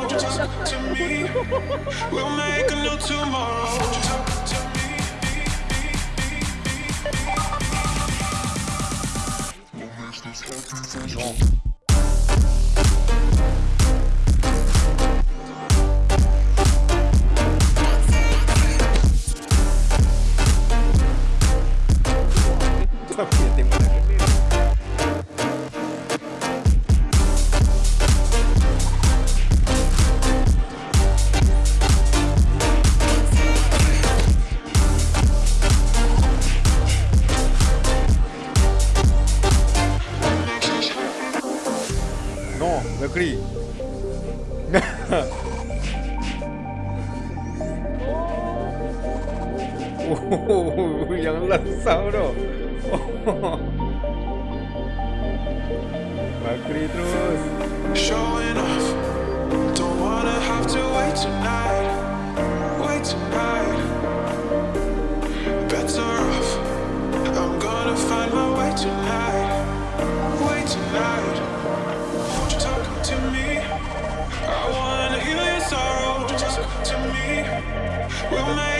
You talk to me? We'll make a new tomorrow. Talk to me? Lansau tu. McCree Mercury. oh, yang lansau tu. Oh. Bakri terus. We'll make